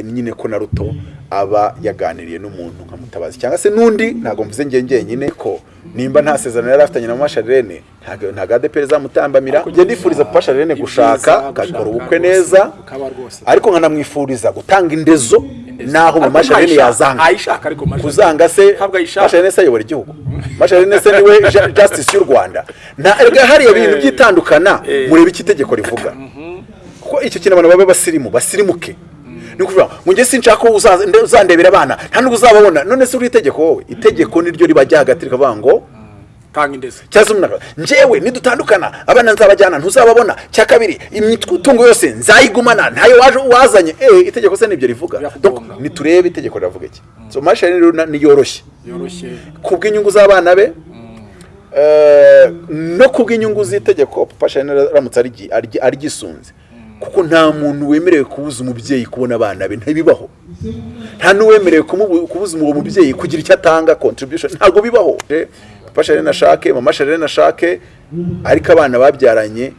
nyine ko naruto aba yaganiriye n'umuntu nka mutabazi cyangwa se n'undi ntabwo mvuze njye njyenyine ko nimba nta sezerano yari afitanye na mama Charlene ntabwo adeperi zamutambamira. Njye ndifuriza papa Charlene gushaka agakora ubukwe neza. Ariko nkanamwifuriza gutanga indezo naho mama Charlene yazanga. Kuzanga se Charlene se ayobora igihugu. Mama Charlene se ni we justice y'u Rwanda. Hariya bintu byitandukana murebe icyo itegeko rivuga. Kuko icyo kintu abantu babe basirimu basirimuke. Ni ukuvuga ngo njye sinshaka ko uzandebera abana nta n'ubwo uzababona. None se uri itegeko? Wowe itegeko niryo ribajya hagati rikavuga ngo tanga indezi cyangwa se umuntu njyewe nidutandukana abana nzabajyana ntuzababona. Cya kabiri imitungo yose nzayigumana ntayo waje wazanye. Eh itegeko se ni byo rivuga. Niturebe itegeko riravuga iki. So mashini rero niyoroshye. Yoroshye. Kubw'inyungu z'abana be eh, no kubw'inyungu z'itegeko papa shani aramutse arigi- arigi- aryisunze kuko nta muntu wemerewe kubuza umubyeyi kubona abana be. Ntibibaho. Nta n'uwemerewe kubuza uwo mubyeyi kugira icyo atanga contribution. Ntabwo bibaho. Papa shani nashake mama shani nashake ariko abana babyaranye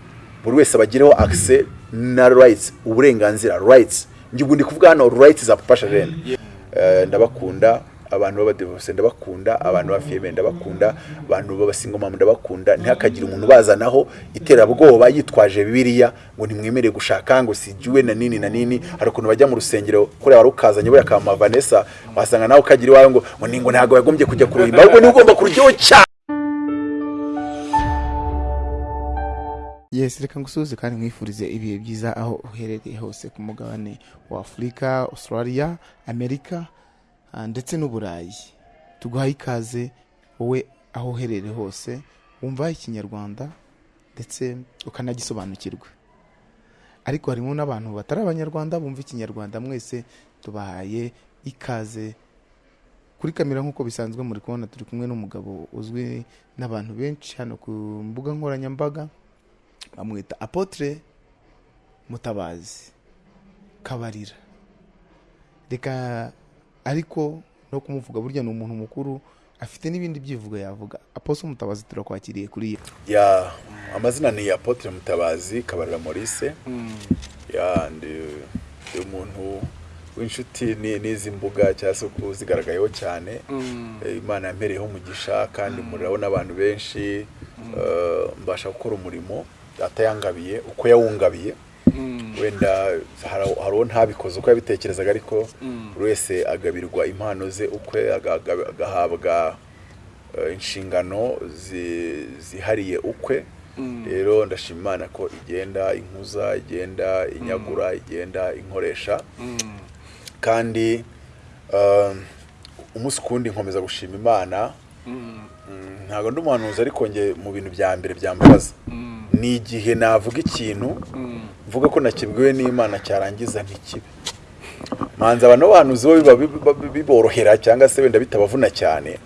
buri wese abagireho access na rights uburenganzira rights. Njye ndi kuvuga hano rights za papa shani Eh, ndabakunda. Abantu b'abadivorce ndabakunda abantu b'abafiyeme ndabakunda abantu b'abasingomama ndabakunda. Ntihakagire umuntu bazanaho iterabwoba yitwaje bibiliya ngo ntimwemerere gushaka ngo sigiwe na nini na nini. Hari ukuntu bajya mu rusengero kuriya wari ukazanye buriya kama vanessa wasanga nawe ukagira iwawe ngo ngo ntabwo yagombye kujya kuruhimba ahubwo ni we ugomba kurujyaho cyane yes reka ngusuhuze kandi mwifurize ibihe byiza aho uherereye hose ku mugabane wa afurika australia amerika ndetse n'uburayi. Tuguhaye ikaze wowe aho uherereye hose wumva ikinyarwanda ndetse ukanagisobanukirwa. Ariko harimo n'abantu batari abanyarwanda bumva ikinyarwanda mwese tubahaye ikaze. Kuri kamera nk'uko bisanzwe muri kubona turi kumwe n'umugabo uzwi n'abantu benshi hano ku mbuga nkoranyambaga bamwita apotre mutabazi kabarira. Reka ariko no kumuvuga burya ni umuntu mukuru afite n'ibindi byivugo yavuga. Aposo mutabazi turakwakiriye kuri iyo ya amazina ni apotre mutabazi kabarira maurice. Ya ndi umuntu w'inshuti ni- n'izi mbuga cyangwa se uzigaragayeho cyane. Eh, imana yampereyeho umugisha kandi murabona abantu benshi. Eh, mbasha gukora umurimo. Atayangabiye uko yawungabiye. Wenda hari uwo ntabikoze uko yabitekerezaga ariko buri wese agabirwa impano ze ukwe aga- aga- agahabwa eh, inshingano zi- zihariye ukwe. Rero ndashima imana ko igenda inkuza igenda inyagura igenda inkoresha. Kandi um, umunsi kundi nkomeza gushima imana. Mm, ntabwo ndi umuhanuzi ariko nge mu bintu bya mbere byambabaza ni igihe navuga ikintu mvuga ko nakibwiwe n'imana cyarangiza ntikibe. Manza abantu b'abahanuzi bo biba biborohera cyangwa se wenda bitabavuna cyane.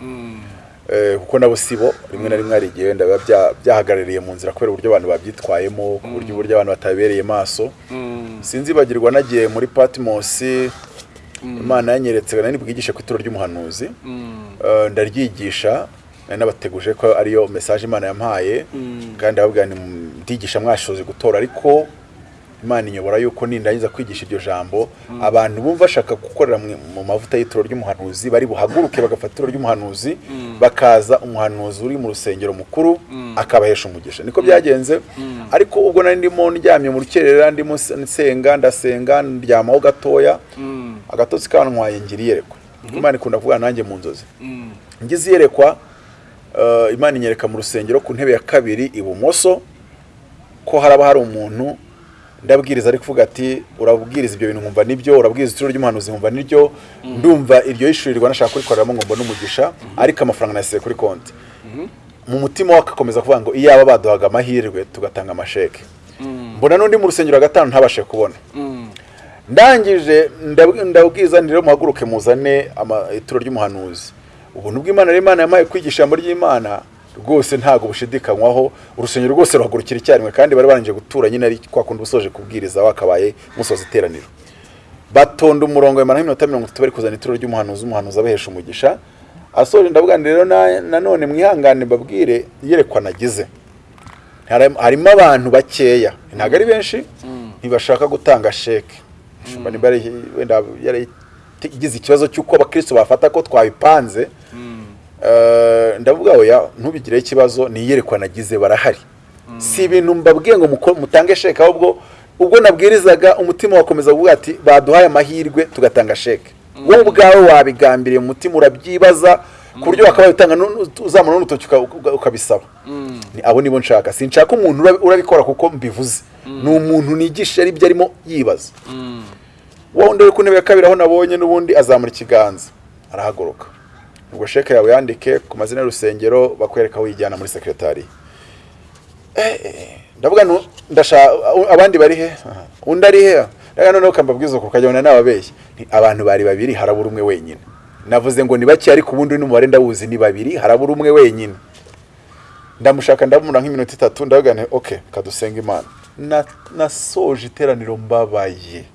Eh, kuko nabo sibo rimwe na rimwe hari igihe wenda biba bya- byahagarariye mu nzira kubera uburyo abantu babyitwayemo ku buryo uburyo abantu batabereye maso sinzibagirwa nagiye muri patmos imana yanyeretse nari bwigishe ku ituro ry'umuhanuzi. Eh, ndaryigisha nabateguje ko ariyo message imana yampaye. Kandi ababwira ndigisha mwashoze gutora ariko imana inyobora yuko nindangiza kwigisha iryo jambo. Abantu bumva bashaka gukorera mu- mavuta y'ituro ry'umuhanuzi bari buhaguruke bagafata ituro ry'umuhanuzi bakaza umuhanuzi uri mu rusengero mukuru akabahesha umugisha. Niko byagenze. Ariko ubwo nari ndimo ndyamye mu rukerera ndimo nsenga ndasenga ndyamaho gatoya. Agatotsi kantwaye ngira iyerekwa imana ikunda kuvugana nanjye mu nzozi. Ngize iyerekwa eh, imana inyereka mu rusengero ku ntebe ya kabiri ibumoso ko haraba hari umuntu ndabwiriza ari kuvuga ati urabwiriza ibyo bintu nkumva ni byo urabwiriza ituro ry'umuhanuzi nkumva niryo ndumva iryo yishyurirwa nashaka kurikoreramo ngo mbone umugisha ariko amafaranga nayasize kuri konti. Mu mutima we agakomeza kuvuga ngo iyaba baduhaga amahirwe tugatanga amasheke. Mbona n'undi mu rusengero gatanu ntabashe kubona. Ndangije ndab- ndabwiza rero muhaguruke muzane ama- ituro ry'umuhanuzi. Ubuntu bw'imana rero imana yampaye kwigisha ijambo ry'imana rwose ntabwo bushidikanywaho. Urusengero rwose ruhagurukira icyarimwe kandi bari barangije gutura nyine ari kwa kundi usoje kubwiriza wakabaye musoza iteraniro. Batonda umurongo bamara nk'iminota mirongo itatu bari kuzana ituro ry'umuhanuzi umuhanuzi abahesha umugisha. Asoje ndavuga nti rero na- nanone mwihangane mbabwire iyerekwa nagize Hari- harimo abantu bakeya. Ntabwo ari benshi ntibashaka gutanga sheke. Yari wenda yaragize ikibazo cy'uko abakristo bafata ko twabipanze ndavuga oya ntubigireho ikibazo ni iyerekwa nagize barahari si ibintu mbabwiye ngo mutange sheke ahubwo ubwo nabwirizaga umutima wakomeza kuvuga ati baduhaye amahirwe tugatanga sheke. Wowe ubwawe wabigambiriye mu mutima urabyibaza ku buryo wakaba utanga uzamura n'urutoki uka- uka- ukabisaba. Ni- abo nibo nshaka. Sinshaka umuntu urabi- urabikora kuko mbivuze. Ni umuntu nigisha ari byo arimo yibaza. Wundi uri ku ntebe ya kabiri aho nabonye n'ubundi azamura ikiganza. Arahaguruka ubwo sheke yawe yandike ku mazina y'urusengero bakwereka aho uyijyana muri sekretari ndavuga nu ndashaka abandi bari he? Undi ari he? Reka noneho ukambabwiza uko ukajya n'ababeshyi. Abantu bari babiri harabura umwe wenyine. Navuze ngo ni bake ariko ubundi n'umubare ndawuzi ni babiri harabura umwe wenyine. Ndamushaka ndamura nk'iminota itatu ndavuga nti ok kadusenga imana. Na- nasoje iteraniro mbabaye.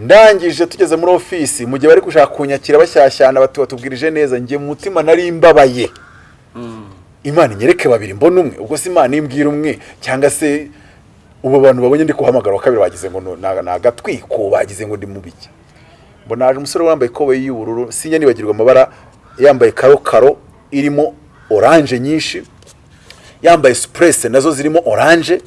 Ndangije tugeze muri ofisi mu gihe bari gushaka kunyakira bashyashyana batubwirije neza njye mu mutima nari mbabaye. Imana inyereke babiri mbona umwe. Ubwo si imana imbwira umwe cyangwa se ubu bantu babonye ndi kuhamagara wa kabiri bagize ngo ni agatwiko bagize ngo ndi mu biki mbona haje umusore wambaye ikoboyi y'ubururu sinjya nibagirwa amabara yambaye karo karo irimo oranje nyinshi yambaye supurese na zo zirimo oranje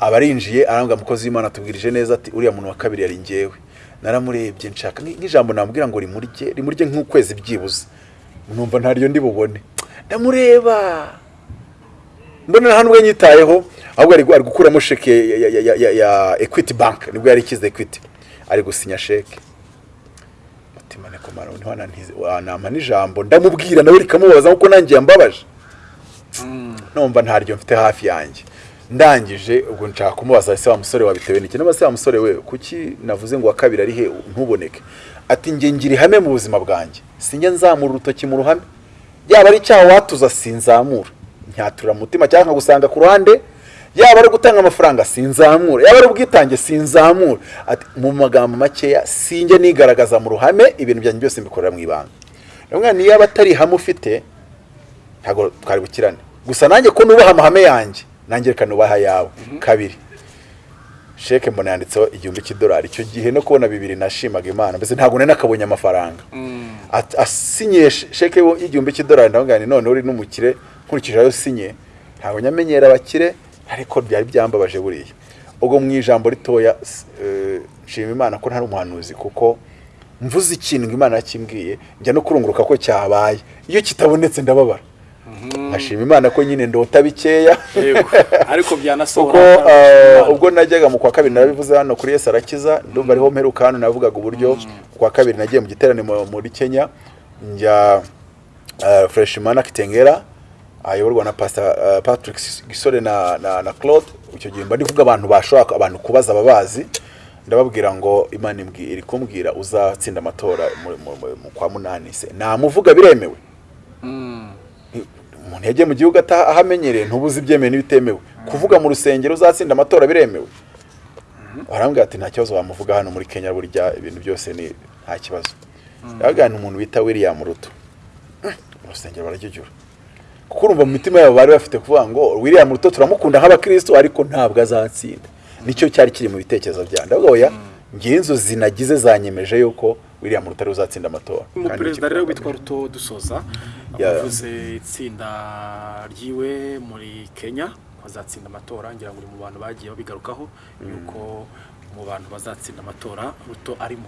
abarinjiye arambwira umukozi w'imana atubwirije neza ati uriya muntu wa kabiri yari ngewe naramurebye nshaka nk'i- nk'ijambo namubwira ngo rimurye rimurye nk'ukwezi byibuze. Numva ntaryo ndi bubone. Ndamureba. Mbona nta n'ubwo nyitayeho ahubwo ari gukuramo sheke ya, ya, ya, ya, ya, ya equity bank ni bwo yari ikize equity. Ari gusinya sheke. Mutima komara ntiwanantize wanampa n'ijambo. Ndamubwira nawe rikamubabaza nk'uko nanjye yambabaje. Numva ntaryo mfite hafi yanjye. Ndangije ubwo nshaka kumubaza ese wa musore wabitewe n'iki? Niba se wa musore we kuki navuze ngo wa kabiri ari he? Ntuboneke. Ati njye ngira ihame mu buzima bwanjye. Sinjya nzamura urutoki mu ruhame. Yaba ari icyaha watuza sinzamura. Nyatura mu mutima cyangwa nkagusanga ku ruhande. Yaba ari gutanga amafaranga sinzamura. Yaba ari ubwitange sinzamura. Mu magambo makeya sinjye nigaragaza mu ruhame ibintu byanjye byose mbikorera mu ibanga. Niyo yaba atari ihame ufite ntabwo twari bukirane. Gusa nanjye ko nubaha amahame yanjye nanjye reka nubaha ayawe kabiri. Sheke mbona yanditseho igihumbi cy'idolari. Icyo gihe no kubona bibiri nashimaga imana. Mbese ntabwo nari nakabonye amafaranga. Asinyiye sh- sheke y'igihumbi cy'idolari. Nti none uri n'umukire nkurikije ayo sinye ntabwo nyamenyera abakire ariko byari byambabaje buriya. Ubwo mu ijambo ritoya eh, nshima imana ko ntari umuhanuzi kuko mvuze ikintu ngo imana yakimbwiye njya no kurunguruka ko cyabaye. Iyo kitabonetse ndababara. Nkashima imana ko nyine ndota bikeya. Ariko byanasohora uh, ubwo najyaga mu kwa kabiri narabivuze hano kuri Yesu arakiza ndumva ariho mperuka hano navugaga uburyo ku kwa kabiri nagiye mu giterane mu- muri Kenya. Njya uh, Freshman Kitengera ayoborwa na Pastor uh, Patrick Gisore na, Claude. Icyo gihe mba ndi kuvuga abantu bashobora abantu kubaza ababazi. Ndababwira ngo Imana iri kumbwira uzatsinda amatora kwa munani se. Namuvuga biremewe. Umuntu yagiye mu gihugu ata- ahamenyereye ntubuze ibyemewe n'ibitemewe. Kuvuga mu rusengero uzatsinda amatora biremewe. Barambwira ati nta kibazo wamuvuga hano muri kenya burya ibintu byose ni nta kibazo. Yabagana umuntu bita william ruto. Mu rusengero barajyujyura kuko urumva mu mitima yabo bari bafite kuvuga ngo william ruto turamukunda nk'abakristo ariko ntabwo azatsinda. Nicyo cyari kiri mu bitekerezo byanjye ndavuga oya ngewe inzozi nagize zanyemeje yuko william ruto ari uzatsinda amatora umuperezida rero witwa ruto dusoza Ya. avuze itsinda ryiwe muri kenya ko azatsinda amatora ngira ngo uri mu bantu bagiye babigarukaho yuko mu bantu bazatsinda amatora ruto arimo.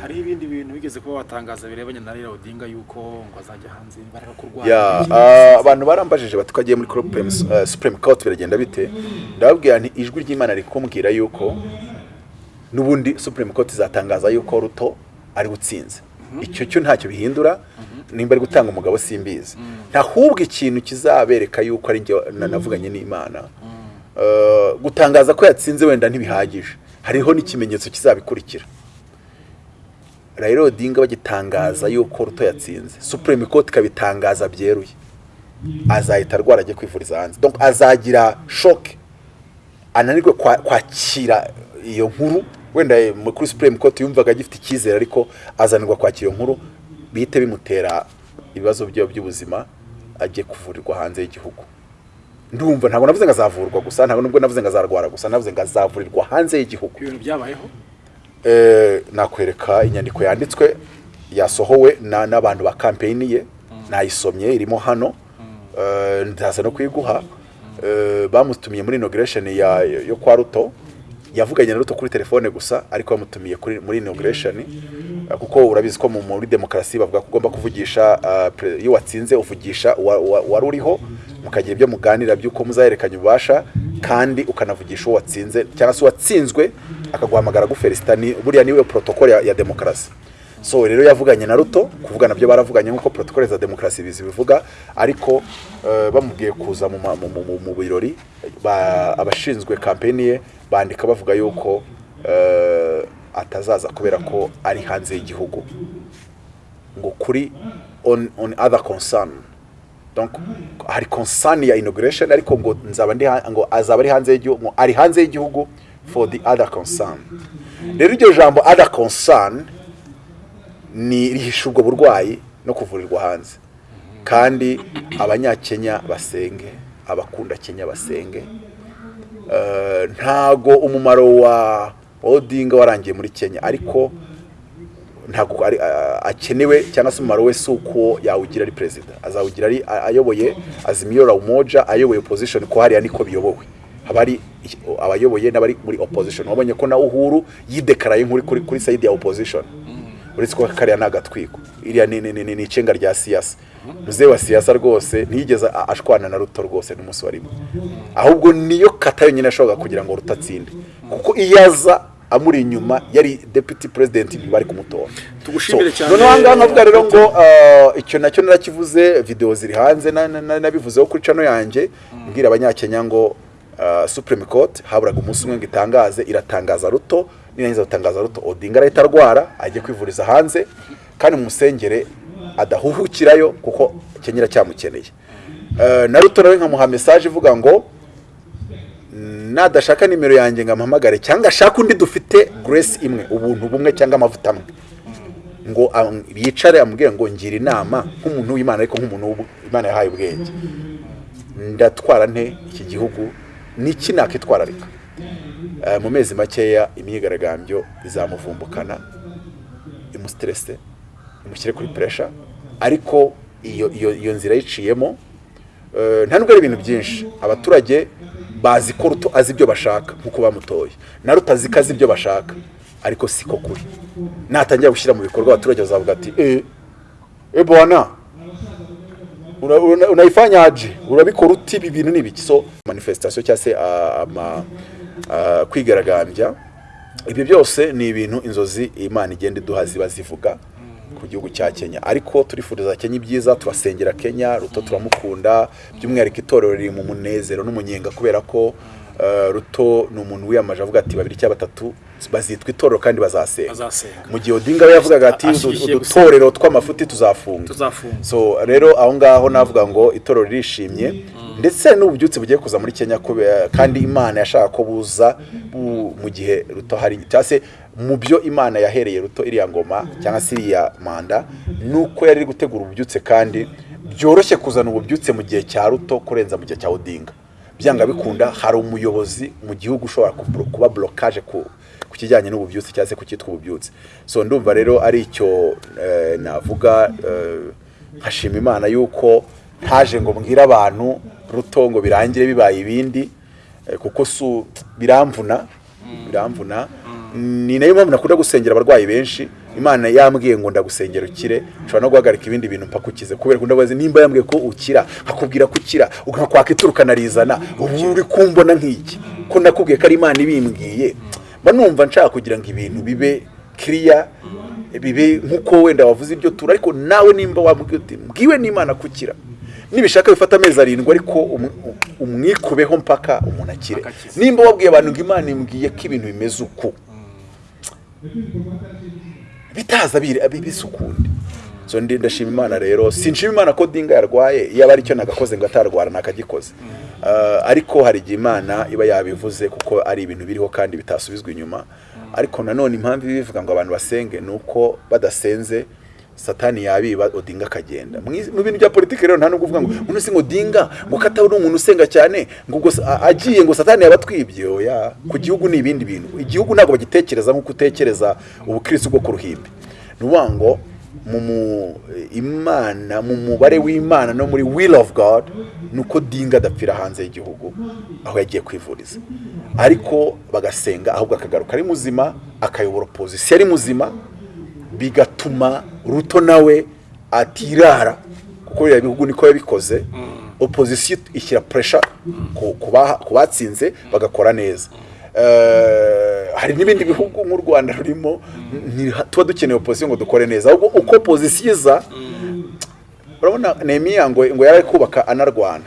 Hariho ibindi bintu bigeze kuba watangaza birebanye na Raila Odinga yuko ngo azajya hanze barara kurwara ya ah, abantu barambajije bati ko agiye muri Supreme, uh, Supreme Court biragenda bite? Ndababwira nti ijwi ry'Imana rikumbwira yuko n'ubundi Supreme Court izatangaza yuko Ruto ari gutsinze. Icyo cyo ntacyo bihindura nimba ari gutanga umugabo simbizi. Ntahubwo ikintu kizabereka yuko ari njye na- navuganye n'Imana. Uh, gutangaza ko yatsinze wenda ntibihagije. Hariho n'ikimenyetso kizabikurikira. Raila Odinga bagitangaza yuko Ruto yatsinze. Supreme Court ikabitangaza byeruye. Azahita arwara ajya kwivuriza hanze. Azagira shock ananirwe kwa- kwakira iyo nkuru. Wenda eh, kuri Supreme Court yumvaga agifite icyizere ariko azanirwa kwakira nkuru bihite bimutera ibibazo by'ubuzima ajye kuvurirwa hanze y'igihugu. Ndumva ntabwo navuze ngo azavurwa gusa ntabwo nubwo navuze ngo azarwara gusa navuze ngo azavurirwa hanze y'igihugu. Ibintu byabayeho? Eh, nakwereka inyandiko yanditswe yasohowe na- n'abantu ba kampeyini ye nayisomye irimo hano. Eh, ndaza no kuyiguha. Eh, bamutumiye muri ya yo kwa ruto. Yavuganye na ruto kuri telefone gusa ariko bamutumiye kuri muri Eh, kuko urabizi ko mu- muri demokarasi bavuga ko ugomba kuvugisha pre- iyo watsinze uvugisha uwa- uwa- wari uriho mukagira ibyo muganira by'uko muzahererekanya ububasha kandi ukanavugisha uwo watsinze cyangwa se uwatsinzwe akaguhamagara gufelicita ni buriya ni we protocole ya, ya demokarasi. So rero yavuganye na ruto kuvugana byo baravuganye nk'uko protocole za demokarasi bivuga ariko eh, bamubwiye kuza mu, birori ba- abashinzwe kampeni ye bandika bavuga yuko eh, atazaza kubera ko ari hanze y'igihugu. Ngo kuri on, other concern. Hari concern ya inauguration ariko ngo nzaba ndi ngo azaba ari hanze y'igihugu ari hanze y'igihugu for the other concern. Rero iryo jambo other concern ni rihisha ubwo burwayi no kuvurirwa hanze. Kandi abanyakenya basenge abakunda kenya basenge Eh, ntago umumaro wa odinga warangiye muri kenya. Ariko ari a- akenewe cyangwa se umumaro we si uko yawugira ari perezida. Azawugira ari ayoboye azimio la umoja ayoboye opposition ko hariya niko biyobowe. Haba hari abayoboye n'abari muri opposition. Wabonye ko na uhuru yidekaraye nk'uri kuri side ya opposition. Uretse ko kariya ni agatwiko iriya ni ni- ni ni icenga rya siyasa. Muzehe wa siyasa rwose ntiyigeze ashwana na ruto rwose n'umunsi wa rimwe. Ahubwo niyo kata yonyine ashobora kugira ngo ruto atsinde. Kuko iyo aza amuri inyuma yari deputy president bari kumutora. Tugushimire cyane. noneho ahangaha nkavuga rero ngo uh, icyo na cyo narakivuze video ziri hanze na- na- na- nabivuzeho kuri cano yanjye mbwira abanyakenya ngo uh, supreme court haburaga umunsi umwe ngo itangaze iratangaza ruto. Nirangiza gutangaza ruto. Odinga arahita arwara ajye kwivuriza hanze kandi mumusengere adahuhukirayo kuko kenya iracyamukeneye Uh, na ruto nawe nkamuha message ivuga ngo nadashaka nimero yanjye ngo amuhamagare cyangwa ashaka undi dufite grace imwe ubuntu bumwe cyangwa amavuta amwe. Ngo yicare amubwire ngo ngira inama nk'umuntu w'imana ariko nk'umuntu imana yahaye ubwenge. Ndatwara nte iki gihugu niki nakitwararika? Eh, mu mezi makeya imyigaragambyo izamuvumbukana imusiterese imushyire kuri puresha ariko iyo nzira yiciyemo eh, nta nubwo ari ibintu byinshi. Abaturage bazi ko ruto azi ibyo bashaka nk'uko bamutoye. Na ruto azi ko azi ibyo bashaka ariko siko kuri. Natangira gushyira mu bikorwa abaturage bazavuga ati eh eh bwana una- una- unaifanyaje urabikora uti ibi bintu ni ibiki? So manifestation cyangwa se ah, ama ah, kwigaragambya ibyo byose ni ibintu inzozi imana igenda iduha ziba zivuga ku gihugu cya kenya. Ariko turifuriza kenya ibyiza turasengera kenya ruto turamukunda by'umwihariko itorero riri mu munezero n'umunyenga kubera ko ruto ni umuntu wiyamaje avuga ati babiri cyangwa batatu bazitwa itorero kandi bazasenga. Mu gihe odinga we yavugaga ati udutorero tw'amafuti tuzafunga. So rero aho ngaho navuga ngo itorero ririshimye. Ndetse n'ububyutse bugiye kuza muri kenya kubera kandi imana yashaka ko buza bu- mu gihe ruto hari cyangwa se mu byo imana yahereye ruto iriya ngoma cyangwa se iriya manda ni uko yari iri gutegura ububyutse kandi byoroshye kuzana ububyutse mu gihe cya ruto kurenza mu gihe cya odinga. Byanga bikunda hari umuyobozi mu gihugu ushobora kuba blokaje ku kijyanye n'ububyutse cyangwa se ku cyitwa ububyutse so ndumva rero ari icyo eh, navuga eh, nkashima imana yuko ntaje ngo mbwire abantu ruto ngo birangire bibaye ibindi eh, kuko biramvuna biramvuna. Ni na yo mpamvu nakunda gusengera abarwayi benshi imana yambwiye ngo ndagusengera ukire ushobora no guhagarika ibindi bintu mpaka ukize kubera ko ndabazi nimba yambwiye ko ukira nkakubwira ko ukira ukakwaka ituru ukanarizana ubu uri kumbona nk'iki? Ko nakubwiye ko ari imana ibimbwiye mba numva nshaka kugira ngo ibintu bibe kiriya bibe nk'uko wenda wavuze ibyo tura ariko nawe nimba wambwiye uti mbwiwe n'imana kukira. Nibishaka bifata amezi arindwi ariko um- umwikubeho mpaka umuntu akire. Nimba wabwiye abantu ngo imana imbwiye ko ibintu bimeze uku? Bitaza biri- bi- bisa ukundi so ndashima imana rero. Sinshima imana ko dinga yarwaye iyo aba ari cyo nagakoze ngo atarwara nakagikoze. Uh, ariko hari igihe imana iba yabivuze kuko ari ibintu biriho kandi bitasubizwa inyuma. Ariko nanone impamvu iba bivuga ngo abantu basenge ni uko badasenze satani yabiba odinga akagenda. Mu bintu bya politiki rero nta nubwo uvuga ngo uno si odinga ngo kataba umuntu usenga cyane ngo ubwo agiye ngo satani yaba atwibye oya ku gihugu ni ibindi bintu. Igihugu ntabwo bagitekereza nk'uko utekereza ubukirisitu bwo ku ruhimbi. Ni ukuvuga ngo imana mu mubare w'imana no muri will of god ni uko dinga adapfira hanze y'igihugu aho yagiye kwivuriza. Ariko bagasenga ahubwo akagaruka ari muzima akayobora opozisiyo ari muzima bigatuma ruto nawe atirara. Kuko biriya bihugu niko yabikoze. Opozisiyo ishyira puresha ku batsinze bagakora neza. Eh, hari n'ibindi bihugu nk'u rwanda rurimo tuba dukeneye opozisiyo ngo dukore neza. Ahubwo uko opozisiyo iza urabona nehemiya ngo ngo yari ari kubaka anarwana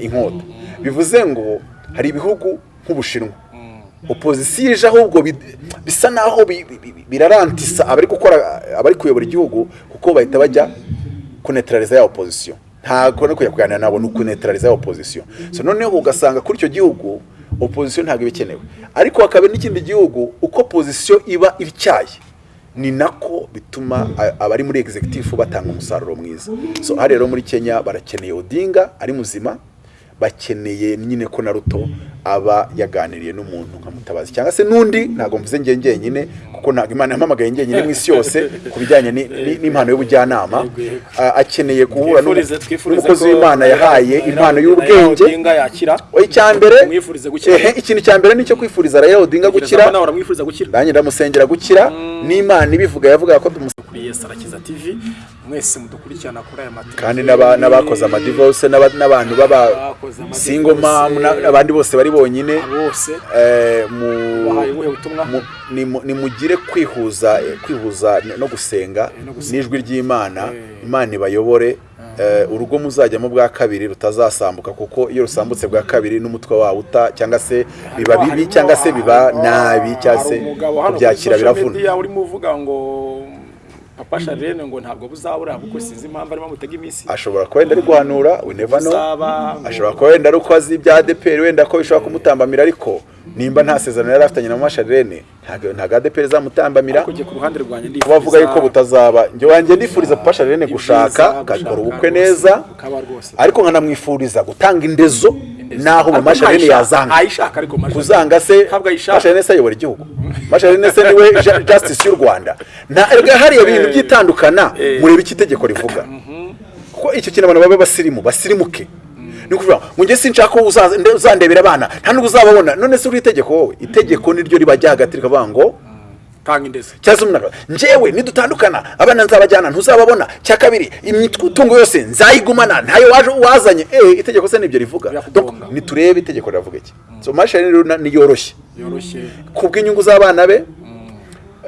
inkota. Bivuze ngo hari ibihugu nk'ubushinwa opozisiyo ije ahubwo bi- bisa naho bi- bi- bi- birarantisa abari gukora abari kuyobora igihugu kuko bahita bajya kunetraliza ya opozisiyo ntabwo no kujya kuganira nabo ni ukunetraliza ya opozisiyo noneho ugasanga kuri icyo gihugu opozisiyo ntabwo iba ikenewe. Ariko hakaba n'ikindi gihugu uko opozisiyo iba ityaye ni nako bituma abari muri executive batanga umusaruro mwiza. So hano rero muri kenya barakeneye odinga ari muzima bakeneye nyine ko na ruto aba yaganiriye n'umuntu nka mutabazi cyangwa se n'undi ntabwo mvuze njye njyenyine kuko ntabwo imana yampamagaye njyenyine mu isi yose ku bijyanye ni- ni- n'impano y'ubujyanama. Akeneye guhura n'umukozi ko w'imana yahaye impano y'ubwenge. icya mbere ikintu cya mbere ni cyo kwifuriza Raila Odinga gukira. Nanjye ndamusengera gukira. N'imana ibivuga yavuga ko tumusengera kuri Yes Arakiza TV mwese mudukurikirana kuri aya mateka kandi n'aba- n'abakoze amadivorce n'aba- n'abantu baba single mom na- n'abandi bose bari bonyine bose eh, nimugire kwihuza eh, kwihuza no gusenga no gusenga. n'ijwi ry'imana Eh. imana ibayobore eh, urugo muzajyamo bwa kabiri rutazasambuka kuko iyo rusambutse bwa kabiri n'umutwe wawe uta cyangwa se biba bibi cyangwa se biba nabi cyangwa se kubyakira biravuna papa Charlene ngo ntabwo buzabura kuko sinzi impamvu arimo amutega iminsi. Ashobora kuba wenda ari guhanura we never know. Ashobora kuba wenda ari uko azi ibya adeperi wenda ko bishobora kumutambamira ariko nimba nta sezerano yari afitanye na masharene ntabwo ntabwo adeperi izamutambamira kujya ku ruhande rwanjye kuba avuga yuko butazaba. Njye wanjye ndifuriza papa sharene gushaka agakora ubukwe neza. ariko nkanamwifuriza gutanga indezo n'aho mu masharene yazanga. Kuzanga se masharene se ayobora igihugu. Masharene se ni we justice y'u rwanda. Nta erega hariya bintu byitandukana murebe icyo itegeko rivuga. Kuko icyo kintu abantu babe basirimu? Basirimuke. Ni ukuvuga ngo njye sinshaka uzandebera abana nta n'ubwo uzababona. None se uri itegeko wowe? Itegeko niryo ribajya hagati rikavuga ngo tanga umuntu akavuga, njyewe nidutandukana abana nzabajyana ntuzababona. Cya kabiri imitungo yose nzayigumana ntayo waje wazanye. Eh itegeko se ni byo rivuga. Niturebe itegeko riravuga iki. So mashini rero niyoroshye. Yoroshye. Kubw'inyungu z'abana be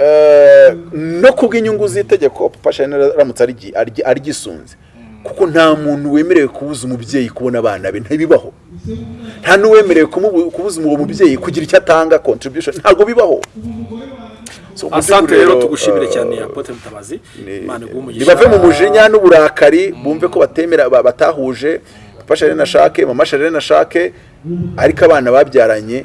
eh, no kubw'inyungu z'itegeko papa shani aramutse arigi- arigi- arigisunze kuko nta muntu wemerewe kubuza umubyeyi kubona abana be ntibibaho. Nta n'uwemerewe kubuza uwo mubyeyi kugira icyo atanga contribution ntabwo bibaho. Asante rero tugushimire eh, cyane Apotre Mutabazi ni- Imana iguhe umugisha. Mu mujinya n'uburakari bumve ko batemera ba- batahuje. Papa sharene ashake mama sharene ashake ariko abana babyaranye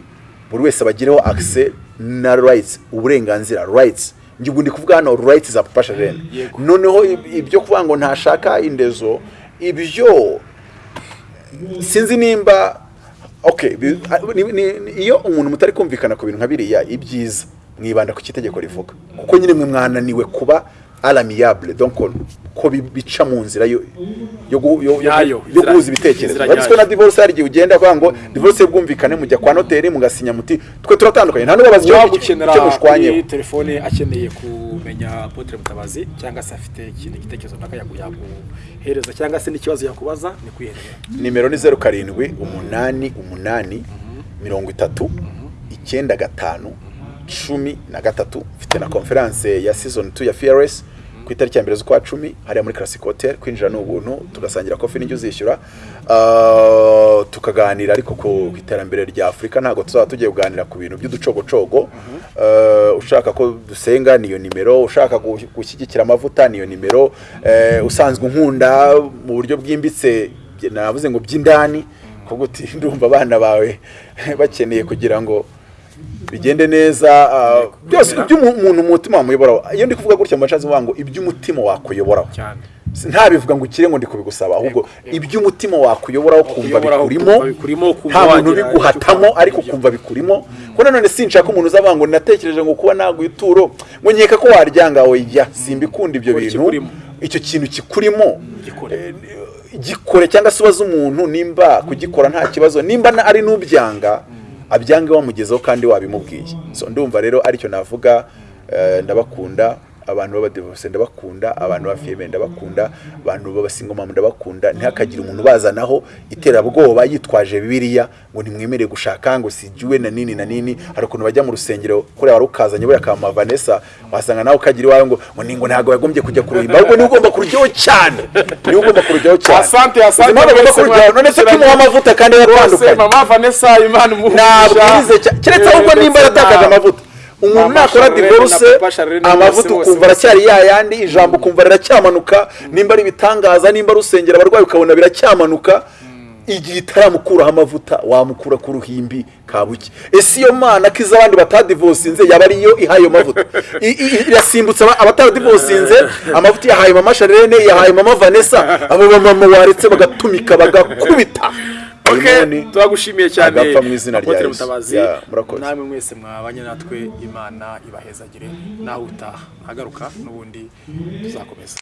buri wese bagireho access na rights uburenganzira rights. Njye ubu ndi kuvuga hano rights za papa sharene noneho ib- ibyo kuvuga ngo ntashaka indezo ibyo sinzi nimba ni- iyo umuntu mutari kumvikana ku bintu nka biriya ibyiza. Mwibanda ku kitegeko rivuga. Kuko nyine mwe mwananiwe kuba alamiyable donc ko bi- bica mu nzira yo guhuza ibitekerezo. nyayo. na divorce hari igihe ugenda avuga ngo divorce y'ubwumvikane mujya kwa noteri mugasinya muti twe turatandukanye. Nta n'ubabaza icyo- mushwanyeho kuri telefone akeneye kumenya Apotre Mutabazi cyangwa se afite ikindi gitekerezo runaka yagu- yaguhereza cyangwa se n'ikibazo yakubaza ni kwiherera. Nimero ni zeru karindwi umunani umunani mirongo itatu icyenda gatanu cumi na gatatu mfite na konferanse ya season 2 ya fearless. Ku itariki ya mbere z'ukwa cumi hariya muri classic hotel kwinjira ni ubuntu tugasangira kofi n'ijya uzishyura. Ah, tukaganira ariko ku iterambere rya afurika ntabwo tuzaba tugiye kuganira ku bintu by'uducogocogo. Ah, ushaka ko dusenga niyo nimero. Ushaka gu- gushyigikira amavuta niyo nimero. Eh, usanzwe unkunda mu buryo bwimbitse navuze ngo by'indani kuko ndumva abana bawe bakeneye kugira ngo bigende neza ah, byose iby'umuntu umutima wamuyoboraho. Iyo ndi kuvuga gutya mu bacazi bavuga ngo iby'umutima wakuyoboraho. Ntabivuga ngo ukire ngo ndi kubigusaba ahubwo iby'umutima wakuyoboraho kumva Wakuyoboraho, bikurimo kumva bikurimo, kumva nta muntu ubiguhatamo ariko kumva bikurimo. Ko nanone sinshaka umuntu uzavuga ngo natekereje ngo kuba naguha ituro ngo nkeka ko waryanga oya simbikunda ibyo bintu. icyo kintu kikurimo Gikore. eh, gikore cyangwa se ubaze umuntu nimba kugikora nta kibazo nimba ari n'ubyanga abyange wamugezeho kandi wabimubwiye. So ndumva rero ari cyo navuga eh, ndabakunda. Abantu b'abadivorce ndabakunda. Abantu ba fiyeme ndabakunda. Abantu b'abasingomama ndabakunda. Ntihakagire umuntu bazanaho iterabwoba yitwaje bibiliya ngo ntimwemerere gushaka ngo sijuwe na nini na nini. Hari ukuntu bajya mu rusengero kuriya wari ukazanye buriya kama vanessa wasanga nawe ukagira iwawe ngo ngo ni ngo ntabwo yagombye kujya kuruhimba ahubwo ni we ugomba kurujyaho cyane. Niwe ugomba kurujyaho cyane. Asante, asante, none se kimuha amavuta kandi rwose yaratandukanye mama vanessa imana ntabwirize cya- keretse ahubwo nimba yaratakaje amavuta. Umuntu nakora divorce amavuta ukumva aracyari yayandi ijambo ukumva riracyamanuka nimba ari ibitangaza nimba ari urusengero abarwayi ukabona biracyamanuka igihe itaramukuraho amavuta wamukura ku ruhimbi kabuke ese iyo mana ko iz'abandi batadivosinze yaba ariyo ihaye ayo mavuta? Irasimbutse aba- abatadivosinze amavuta yahaye mama Charlene yahaye mama Vanessa abo bamama waretse bagatumika bagakubita. Uyu turagushimiye cyane. Apotre. Mutabazi namwe mwese mwabanye natwe imana ibahezagire. Nawe utaha. Agaruka n'ubundi tuzakomeza.